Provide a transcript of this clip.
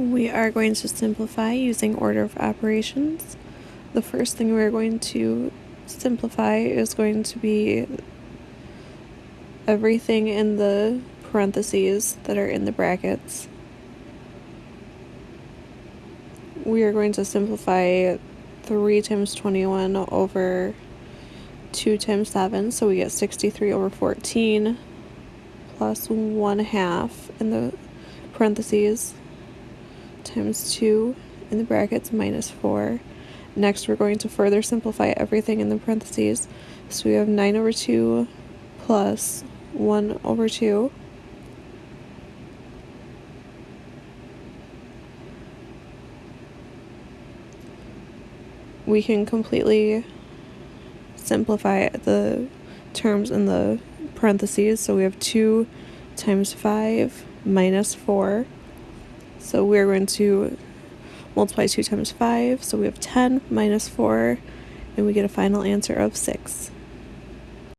We are going to simplify using order of operations. The first thing we're going to simplify is going to be everything in the parentheses that are in the brackets. We are going to simplify 3 times 21 over 2 times 7, so we get 63 over 14 plus 1 half in the parentheses times 2 in the brackets minus 4. Next, we're going to further simplify everything in the parentheses. So we have 9 over 2 plus 1 over 2. We can completely simplify the terms in the parentheses. So we have 2 times 5 minus 4. So we're going to multiply 2 times 5. So we have 10 minus 4, and we get a final answer of 6.